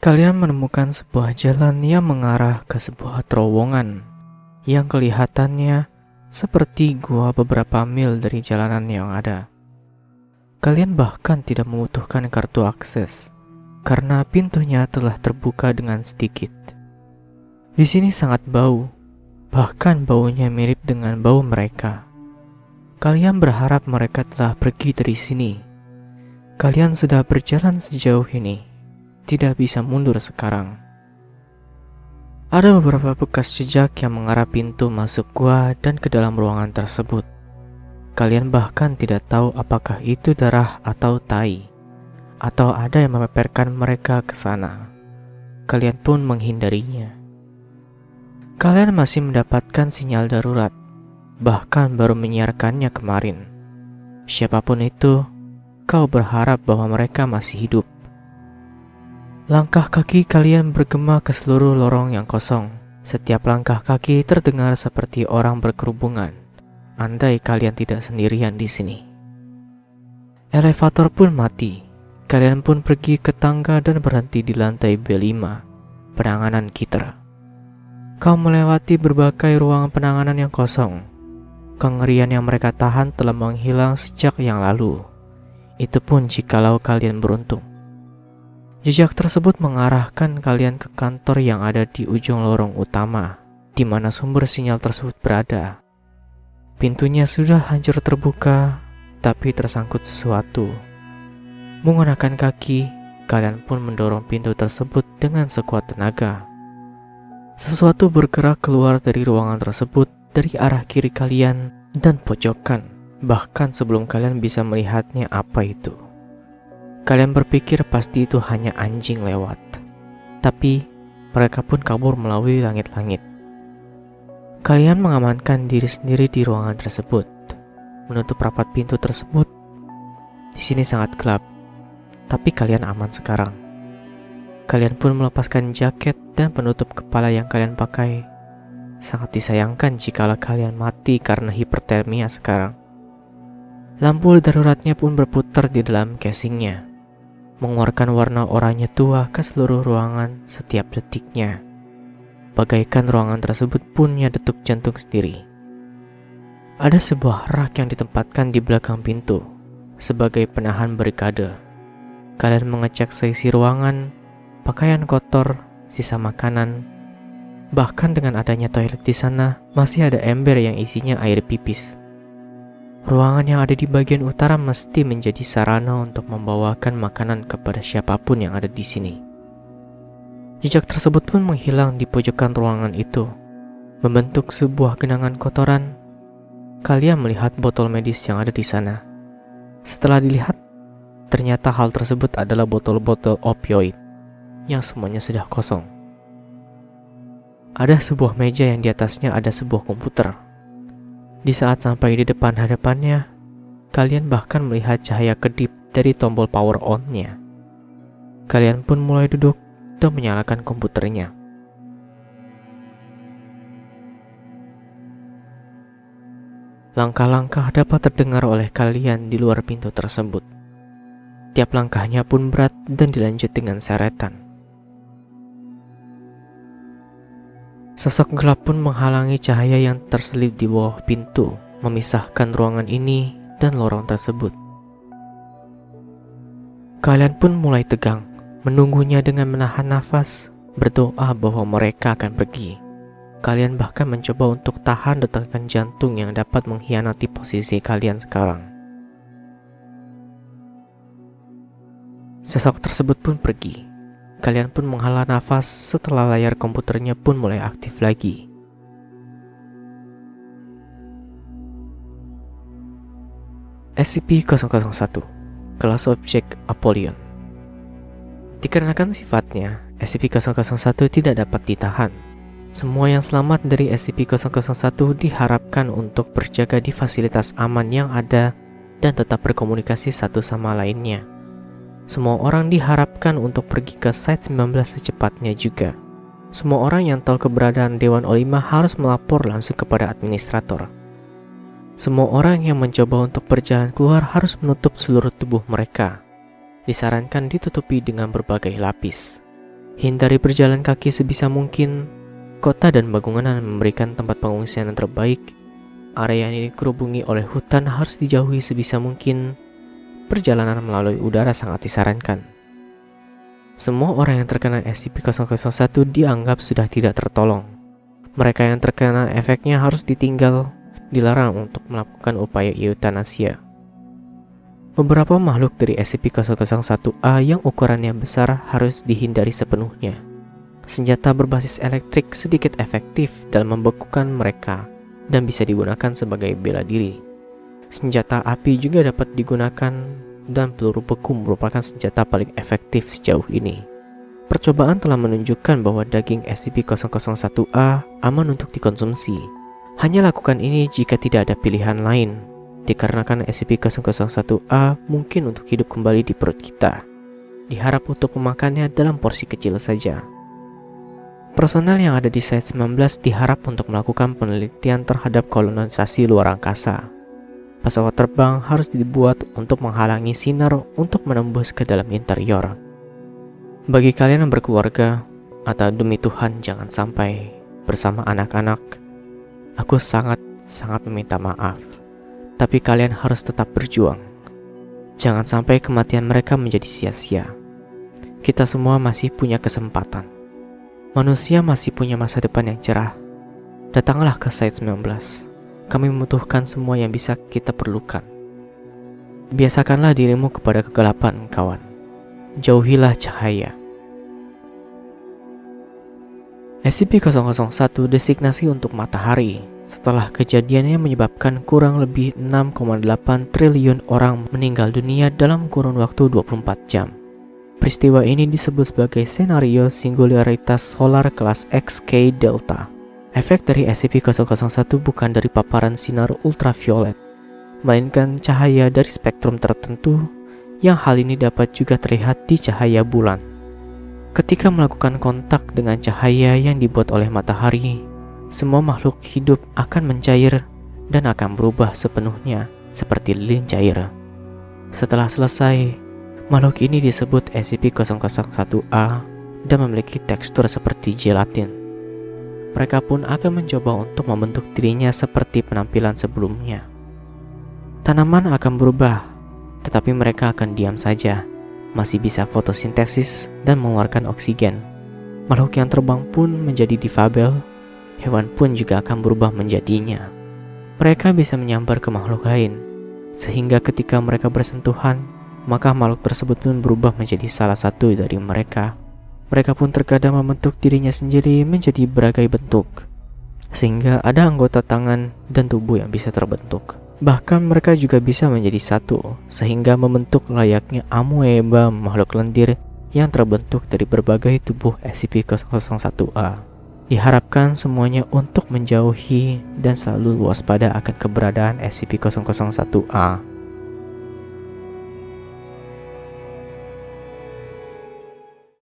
Kalian menemukan sebuah jalan yang mengarah ke sebuah terowongan yang kelihatannya seperti gua beberapa mil dari jalanan yang ada. Kalian bahkan tidak membutuhkan kartu akses karena pintunya telah terbuka dengan sedikit. Di sini sangat bau, bahkan baunya mirip dengan bau mereka. Kalian berharap mereka telah pergi dari sini. Kalian sudah berjalan sejauh ini tidak bisa mundur sekarang. Ada beberapa bekas jejak yang mengarah pintu masuk gua dan ke dalam ruangan tersebut. Kalian bahkan tidak tahu apakah itu darah atau tai, atau ada yang memeperkan mereka ke sana. Kalian pun menghindarinya. Kalian masih mendapatkan sinyal darurat, bahkan baru menyiarkannya kemarin. Siapa pun itu, kau berharap bahwa mereka masih hidup. Langkah kaki kalian bergema ke seluruh lorong yang kosong. Setiap langkah kaki terdengar seperti orang berkerubungan. Andai kalian tidak sendirian di sini. Elevator pun mati. Kalian pun pergi ke tangga dan berhenti di lantai B5, penanganan Kiter. Kau melewati berbagai ruang penanganan yang kosong. Kengerian yang mereka tahan telah menghilang sejak yang lalu. Itu pun jikalau kalian beruntung. Jejak tersebut mengarahkan kalian ke kantor yang ada di ujung lorong utama, di mana sumber sinyal tersebut berada. Pintunya sudah hancur terbuka, tapi tersangkut sesuatu. Menggunakan kaki, kalian pun mendorong pintu tersebut dengan sekuat tenaga. Sesuatu bergerak keluar dari ruangan tersebut dari arah kiri kalian dan pojokan, bahkan sebelum kalian bisa melihatnya apa itu. Kalian berpikir pasti itu hanya anjing lewat. Tapi mereka pun kabur melalui langit-langit. Kalian mengamankan diri sendiri di ruangan tersebut, menutup rapat pintu tersebut. Di sini sangat gelap, tapi kalian aman sekarang. Kalian pun melepaskan jaket dan penutup kepala yang kalian pakai. Sangat disayangkan jika kalian mati karena hipertermia sekarang. Lampu daruratnya pun berputar di dalam casingnya mengeluarkan warna oranye tua ke seluruh ruangan setiap detiknya. Bagaikan ruangan tersebut punya detuk jantung sendiri. Ada sebuah rak yang ditempatkan di belakang pintu sebagai penahan barikade. Kalian mengecek seisi ruangan, pakaian kotor, sisa makanan, bahkan dengan adanya toilet di sana masih ada ember yang isinya air pipis. Ruangan yang ada di bagian utara mesti menjadi sarana untuk membawakan makanan kepada siapa pun yang ada di sini. Jejak tersebut pun menghilang di pojokan ruangan itu, membentuk sebuah genangan kotoran. Kalian melihat botol medis yang ada di sana. Setelah dilihat, ternyata hal tersebut adalah botol-botol opioid yang semuanya sudah kosong. Ada sebuah meja yang di atasnya ada sebuah komputer di saat sampai di depan hadapannya, kalian bahkan melihat cahaya kedip dari tombol power on-nya. Kalian pun mulai duduk dan menyalakan komputernya. Langkah-langkah dapat terdengar oleh kalian di luar pintu tersebut. Tiap langkahnya pun berat dan dilanjut dengan seretan. Sosok gelap pun menghalangi cahaya yang terselip di bawah pintu, memisahkan ruangan ini dan lorong tersebut. Kalian pun mulai tegang, menunggunya dengan menahan nafas, berdoa bahwa mereka akan pergi. Kalian bahkan mencoba untuk tahan detakan jantung yang dapat mengkhianati posisi kalian sekarang. Sosok tersebut pun pergi, Kalian pun menghela nafas setelah layar komputernya pun mulai aktif lagi. SCP-001 Kelas Objek Apollyon Dikarenakan sifatnya, SCP-001 tidak dapat ditahan. Semua yang selamat dari SCP-001 diharapkan untuk berjaga di fasilitas aman yang ada dan tetap berkomunikasi satu sama lainnya. Semua orang diharapkan untuk pergi ke site 19 secepatnya juga. Semua orang yang tahu keberadaan Dewan Olima harus melapor langsung kepada administrator. Semua orang yang mencoba untuk berjalan keluar harus menutup seluruh tubuh mereka. Disarankan ditutupi dengan berbagai lapis. Hindari berjalan kaki sebisa mungkin. Kota dan bangunan memberikan tempat pengungsian yang terbaik. Area ini dikerubungi oleh hutan harus dijauhi sebisa mungkin. Perjalanan melalui udara sangat disarankan. Semua orang yang terkena SCP-001 dianggap sudah tidak tertolong. Mereka yang terkena efeknya harus ditinggal, dilarang untuk melakukan upaya eutanasia. Beberapa makhluk dari SCP-001-A yang ukurannya besar harus dihindari sepenuhnya. Senjata berbasis elektrik sedikit efektif dalam membekukan mereka dan bisa digunakan sebagai bela diri. Senjata api juga dapat digunakan dan peluru beku merupakan senjata paling efektif sejauh ini. Percobaan telah menunjukkan bahwa daging SCP-001-A aman untuk dikonsumsi. Hanya lakukan ini jika tidak ada pilihan lain dikarenakan SCP-001-A mungkin untuk hidup kembali di perut kita. Diharap untuk memakannya dalam porsi kecil saja. Personel yang ada di Site-19 diharap untuk melakukan penelitian terhadap kolonisasi luar angkasa. Pesawat terbang harus dibuat untuk menghalangi sinar untuk menembus ke dalam interior. Bagi kalian yang berkeluarga, atau demi Tuhan jangan sampai bersama anak-anak, aku sangat-sangat meminta maaf tapi kalian harus tetap berjuang. Jangan sampai kematian mereka menjadi sia-sia. Kita semua masih punya kesempatan. Manusia masih punya masa depan yang cerah. Datanglah ke Site 19. Kami membutuhkan semua yang bisa kita perlukan. Biasakanlah dirimu kepada kegelapan, kawan. Jauhilah cahaya. SCP-001 designasi untuk matahari setelah kejadiannya menyebabkan kurang lebih 6,8 triliun orang meninggal dunia dalam kurun waktu 24 jam. Peristiwa ini disebut sebagai senario singularitas solar kelas XK Delta. Efek dari SCP-001 bukan dari paparan sinar ultraviolet, melainkan cahaya dari spektrum tertentu yang hal ini dapat juga terlihat di cahaya bulan. Ketika melakukan kontak dengan cahaya yang dibuat oleh matahari, semua makhluk hidup akan mencair dan akan berubah sepenuhnya seperti lilin cair. Setelah selesai, makhluk ini disebut SCP-001-A dan memiliki tekstur seperti gelatin. Mereka pun akan mencoba untuk membentuk dirinya seperti penampilan sebelumnya. Tanaman akan berubah, tetapi mereka akan diam saja, masih bisa fotosintesis dan mengeluarkan oksigen. Makhluk yang terbang pun menjadi difabel hewan pun juga akan berubah menjadinya. Mereka bisa menyambar ke makhluk lain, sehingga ketika mereka bersentuhan, maka makhluk tersebut pun berubah menjadi salah satu dari mereka. Mereka pun terkadang membentuk dirinya sendiri menjadi berbagai bentuk, sehingga ada anggota tangan dan tubuh yang bisa terbentuk. Bahkan mereka juga bisa menjadi satu, sehingga membentuk layaknya amoeba makhluk lendir yang terbentuk dari berbagai tubuh SCP-001-A. Diharapkan semuanya untuk menjauhi dan selalu waspada akan keberadaan SCP-001-A